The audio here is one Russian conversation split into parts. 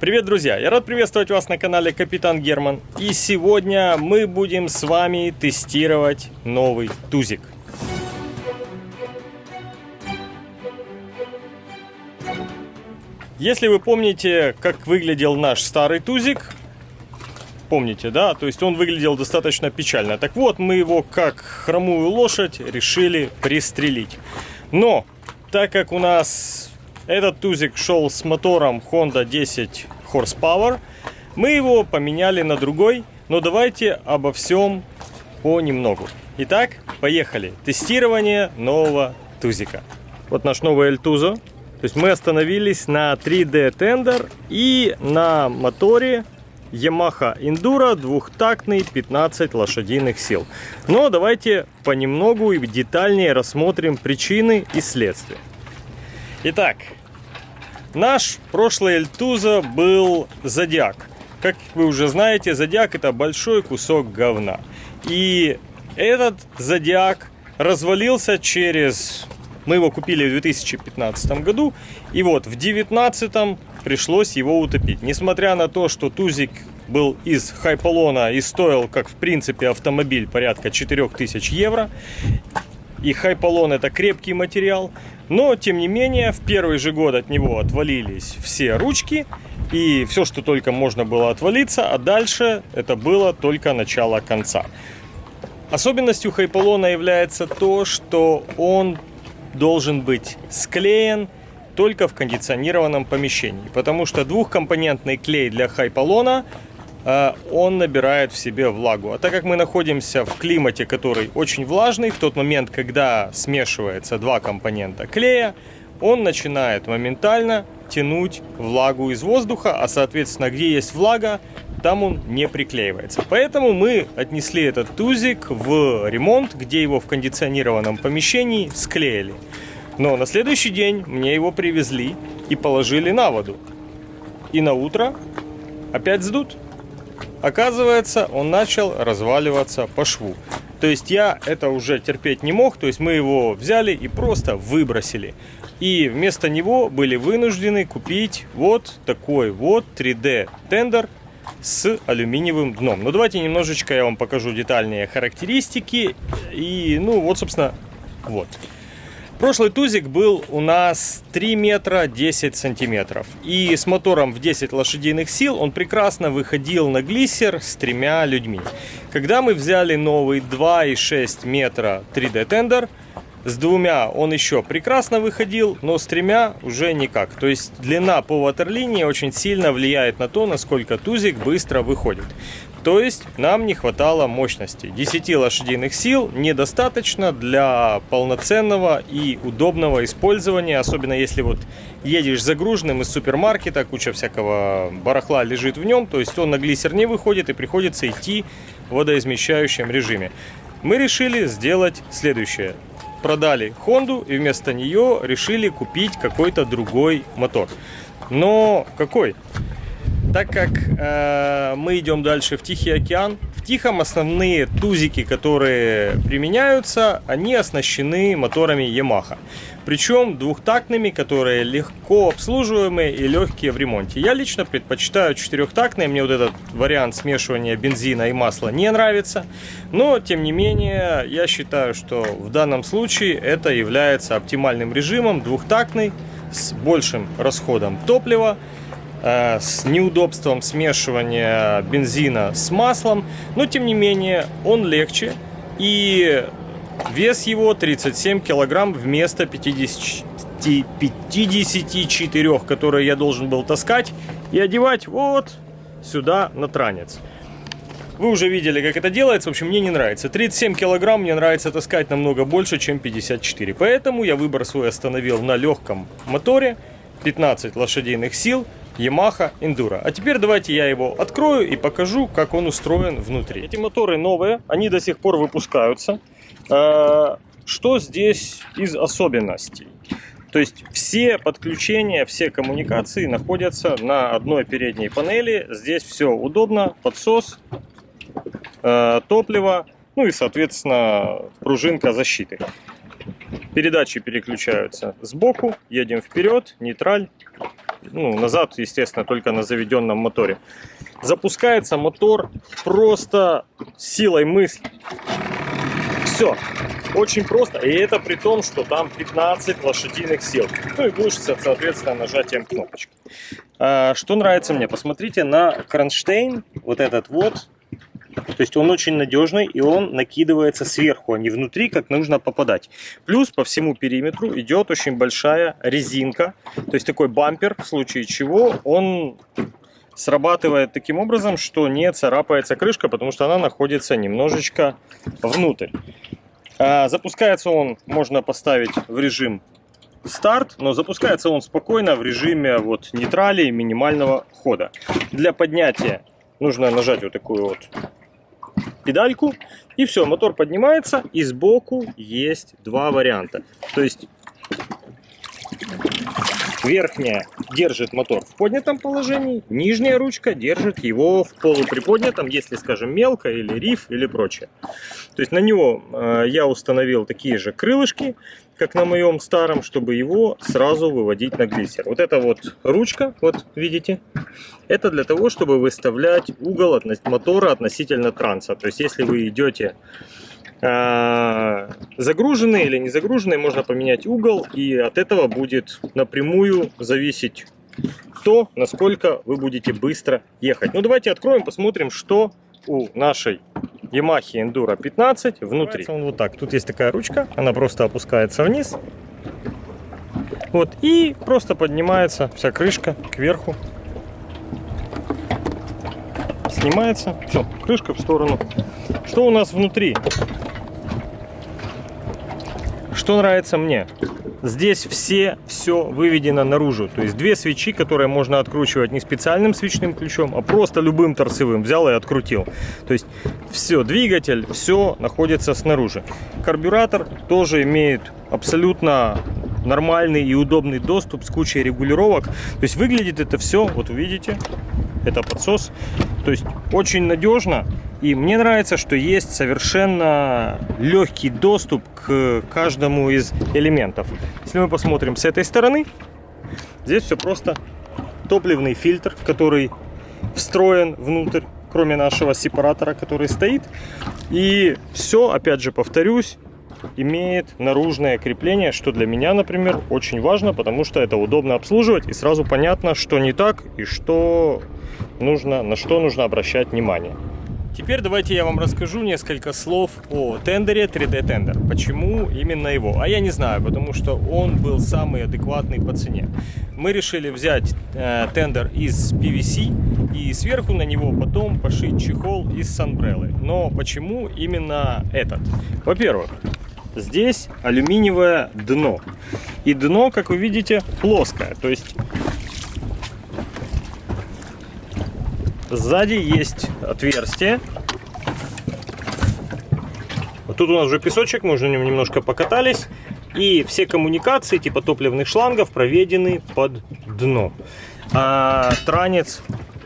Привет, друзья! Я рад приветствовать вас на канале Капитан Герман. И сегодня мы будем с вами тестировать новый тузик. Если вы помните, как выглядел наш старый тузик, помните, да? То есть он выглядел достаточно печально. Так вот, мы его как хромую лошадь решили пристрелить. Но, так как у нас этот тузик шел с мотором Honda 10 Horsepower. Мы его поменяли на другой, но давайте обо всем понемногу. Итак, поехали. Тестирование нового тузика. Вот наш новый Эльтузо. То есть мы остановились на 3D Tender и на моторе Yamaha Enduro двухтактный 15 лошадиных сил. Но давайте понемногу и детальнее рассмотрим причины и следствия. Итак, наш прошлый Эльтуза был Зодиак. Как вы уже знаете, Зодиак это большой кусок говна. И этот Зодиак развалился через... Мы его купили в 2015 году. И вот в 2019 пришлось его утопить. Несмотря на то, что Тузик был из Хайполона и стоил, как в принципе, автомобиль порядка 4000 евро. И Хайполон это крепкий материал. Но, тем не менее, в первый же год от него отвалились все ручки. И все, что только можно было отвалиться. А дальше это было только начало конца. Особенностью Хайполона является то, что он должен быть склеен только в кондиционированном помещении. Потому что двухкомпонентный клей для Хайполона он набирает в себе влагу. А так как мы находимся в климате, который очень влажный, в тот момент, когда смешивается два компонента клея, он начинает моментально тянуть влагу из воздуха, а соответственно, где есть влага, там он не приклеивается. Поэтому мы отнесли этот тузик в ремонт, где его в кондиционированном помещении склеили. Но на следующий день мне его привезли и положили на воду. И на утро опять сдут. Оказывается, он начал разваливаться по шву. То есть я это уже терпеть не мог, то есть мы его взяли и просто выбросили. И вместо него были вынуждены купить вот такой вот 3D тендер с алюминиевым дном. Ну давайте немножечко я вам покажу детальнее характеристики. И ну вот собственно вот. Прошлый тузик был у нас 3 метра 10 сантиметров. И с мотором в 10 лошадиных сил он прекрасно выходил на глиссер с тремя людьми. Когда мы взяли новый 2,6 метра 3D тендер, с двумя он еще прекрасно выходил, но с тремя уже никак. То есть длина по ватерлинии очень сильно влияет на то, насколько тузик быстро выходит. То есть нам не хватало мощности. 10 лошадиных сил недостаточно для полноценного и удобного использования, особенно если вот едешь загруженным из супермаркета, куча всякого барахла лежит в нем, то есть он на глиссер не выходит и приходится идти в водоизмещающем режиме. Мы решили сделать следующее. Продали Хонду и вместо нее решили купить какой-то другой мотор. Но какой? Так как э, мы идем дальше в Тихий океан, в Тихом основные тузики, которые применяются, они оснащены моторами Yamaha. Причем двухтактными, которые легко обслуживаемые и легкие в ремонте. Я лично предпочитаю четырехтактные, мне вот этот вариант смешивания бензина и масла не нравится. Но, тем не менее, я считаю, что в данном случае это является оптимальным режимом, двухтактный, с большим расходом топлива с неудобством смешивания бензина с маслом, но тем не менее он легче и вес его 37 килограмм вместо 50, 54, которые я должен был таскать и одевать вот сюда на транец. Вы уже видели, как это делается. В общем, мне не нравится. 37 килограмм мне нравится таскать намного больше, чем 54. Поэтому я выбор свой остановил на легком моторе. 15 лошадиных сил. Yamaha Enduro. А теперь давайте я его открою и покажу, как он устроен внутри. Эти моторы новые, они до сих пор выпускаются. А, что здесь из особенностей? То есть все подключения, все коммуникации находятся на одной передней панели. Здесь все удобно, подсос, а, топливо, ну и, соответственно, пружинка защиты. Передачи переключаются сбоку, едем вперед, нейтраль, ну, назад, естественно, только на заведенном моторе. Запускается мотор просто силой мысли. Все. Очень просто. И это при том, что там 15 лошадиных сил. Ну и глушится, соответственно, нажатием кнопочки. А, что нравится мне? Посмотрите на кронштейн. Вот этот вот. То есть он очень надежный и он накидывается сверху, а не внутри, как нужно попадать. Плюс по всему периметру идет очень большая резинка. То есть такой бампер, в случае чего он срабатывает таким образом, что не царапается крышка, потому что она находится немножечко внутрь. А, запускается он, можно поставить в режим старт, но запускается он спокойно в режиме вот нейтрали минимального хода. Для поднятия нужно нажать вот такую вот педальку и все, мотор поднимается и сбоку есть два варианта. То есть Верхняя держит мотор в поднятом положении, нижняя ручка держит его в полуприподнятом, если, скажем, мелко или риф или прочее. То есть на него э, я установил такие же крылышки, как на моем старом, чтобы его сразу выводить на глиссер. Вот эта вот ручка, вот видите, это для того, чтобы выставлять угол от мотора относительно транса. То есть если вы идете а, загруженный или не загруженный, можно поменять угол, и от этого будет напрямую зависеть то, насколько вы будете быстро ехать. Ну, давайте откроем, посмотрим, что у нашей Yamaha Enduro 15 внутри. Он вот так. Тут есть такая ручка, она просто опускается вниз. Вот, и просто поднимается вся крышка кверху. Снимается. Все, крышка в сторону. Что у нас внутри? Что нравится мне? Здесь все, все выведено наружу. То есть две свечи, которые можно откручивать не специальным свечным ключом, а просто любым торцевым. Взял и открутил. То есть все, двигатель, все находится снаружи. Карбюратор тоже имеет абсолютно нормальный и удобный доступ с кучей регулировок. То есть выглядит это все, вот увидите, это подсос. То есть очень надежно. И мне нравится, что есть совершенно легкий доступ к каждому из элементов. Если мы посмотрим с этой стороны, здесь все просто топливный фильтр, который встроен внутрь, кроме нашего сепаратора, который стоит. И все, опять же, повторюсь, имеет наружное крепление, что для меня, например, очень важно, потому что это удобно обслуживать и сразу понятно, что не так и что нужно, на что нужно обращать внимание. Теперь давайте я вам расскажу несколько слов о тендере 3D тендер. Почему именно его? А я не знаю, потому что он был самый адекватный по цене. Мы решили взять э, тендер из PVC и сверху на него потом пошить чехол из санбреллы. Но почему именно этот? Во-первых, здесь алюминиевое дно. И дно, как вы видите, плоское. То есть Сзади есть отверстие. Вот тут у нас уже песочек, мы уже немножко покатались. И все коммуникации типа топливных шлангов проведены под дно. А транец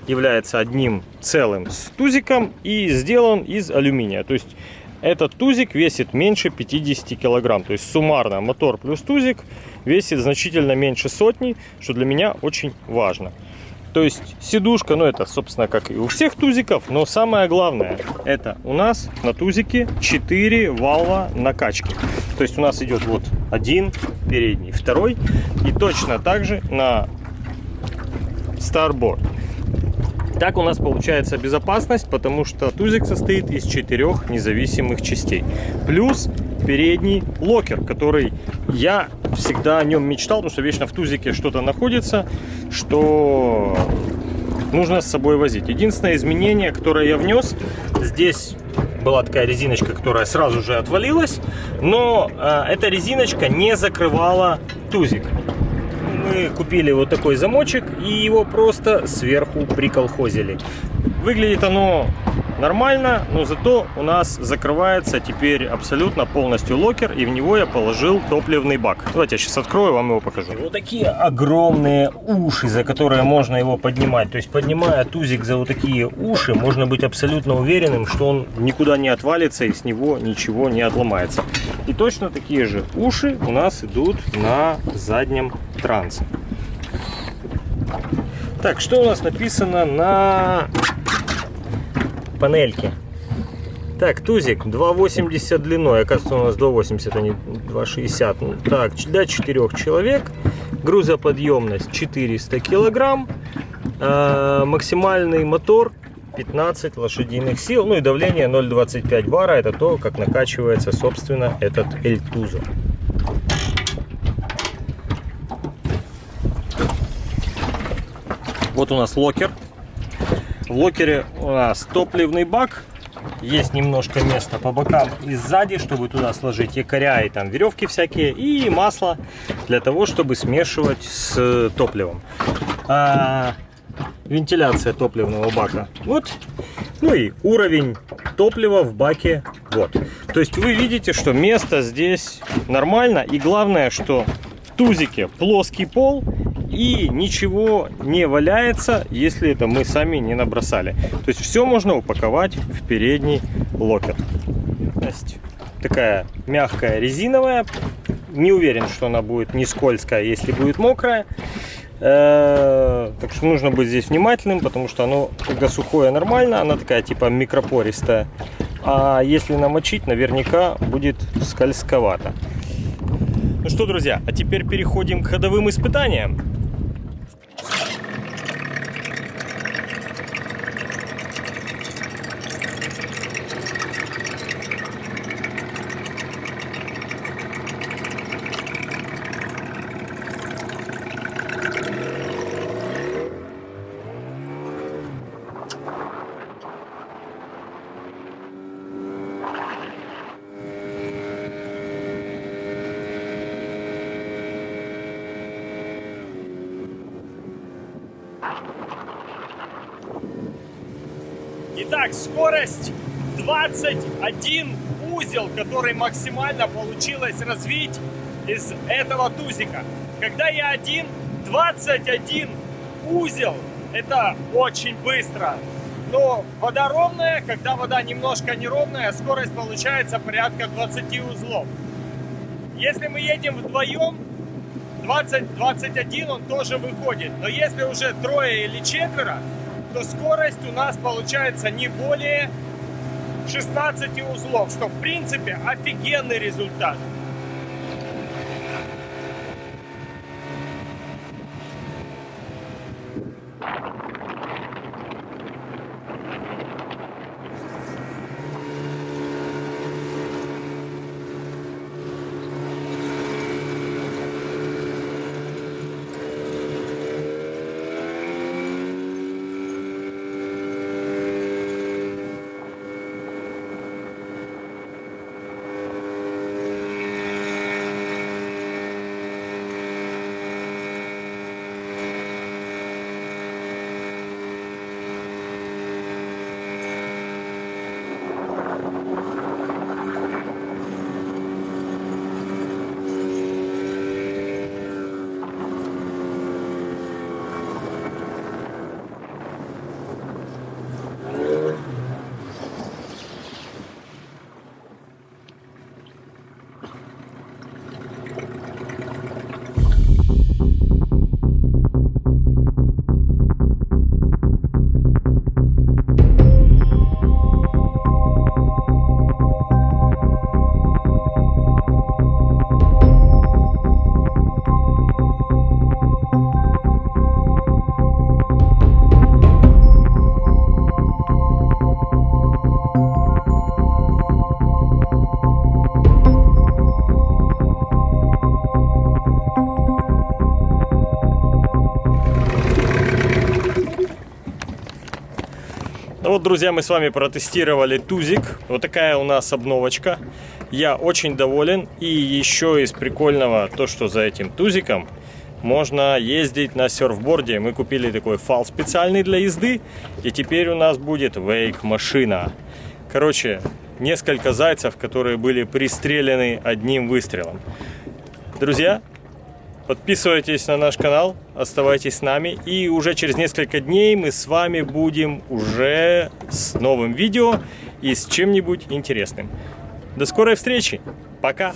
является одним целым с тузиком и сделан из алюминия. То есть этот тузик весит меньше 50 килограмм. То есть суммарно мотор плюс тузик весит значительно меньше сотни, что для меня очень важно. То есть сидушка, ну это, собственно, как и у всех тузиков, но самое главное, это у нас на тузике 4 валва накачки. То есть у нас идет вот один передний, второй, и точно так же на Starboard. Так у нас получается безопасность, потому что тузик состоит из четырех независимых частей. Плюс передний локер, который я всегда о нем мечтал, потому что вечно в тузике что-то находится, что нужно с собой возить. Единственное изменение, которое я внес, здесь была такая резиночка, которая сразу же отвалилась, но э, эта резиночка не закрывала тузик. Мы купили вот такой замочек и его просто сверху приколхозили. Выглядит оно нормально, но зато у нас закрывается теперь абсолютно полностью локер, и в него я положил топливный бак. Давайте я сейчас открою, вам его покажу. Вот такие огромные уши, за которые можно его поднимать. То есть, поднимая тузик за вот такие уши, можно быть абсолютно уверенным, что он никуда не отвалится и с него ничего не отломается. И точно такие же уши у нас идут на заднем трансе. Так, что у нас написано на панельке? Так, тузик 2,80 длиной. Оказывается, у нас 2,80, а не 2,60. Ну, так, для 4 человек. Грузоподъемность 400 килограмм. Э, максимальный мотор 15 лошадиных сил. Ну и давление 0,25 бара. Это то, как накачивается, собственно, этот Эльтузо. Вот у нас locker. В locker е у нас топливный бак. Есть немножко места по бокам и сзади, чтобы туда сложить якоря и там веревки всякие. И масло для того, чтобы смешивать с топливом. А, вентиляция топливного бака. Вот. Ну и уровень топлива в баке. Вот. То есть вы видите, что место здесь нормально. И главное, что в тузике плоский пол и ничего не валяется, если это мы сами не набросали. То есть все можно упаковать в передний локер. Такая мягкая резиновая. Не уверен, что она будет не скользкая, если будет мокрая. Э, так что нужно быть здесь внимательным, потому что оно, когда сухое, нормально, она такая типа микропористая. А если намочить, наверняка будет скользковато. Ну что, друзья, а теперь переходим к ходовым испытаниям. Итак, скорость 21 узел, который максимально получилось развить из этого тузика. Когда я один, 21 узел, это очень быстро. Но вода ровная, когда вода немножко неровная, скорость получается порядка 20 узлов. Если мы едем вдвоем, 20-21 он тоже выходит. Но если уже трое или четверо, то скорость у нас получается не более 16 узлов, что в принципе офигенный результат. Вот, друзья, мы с вами протестировали тузик. Вот такая у нас обновочка. Я очень доволен. И еще из прикольного то, что за этим тузиком можно ездить на серфборде. Мы купили такой фал специальный для езды. И теперь у нас будет вейк-машина. Короче, несколько зайцев, которые были пристрелены одним выстрелом. Друзья, Подписывайтесь на наш канал, оставайтесь с нами. И уже через несколько дней мы с вами будем уже с новым видео и с чем-нибудь интересным. До скорой встречи. Пока.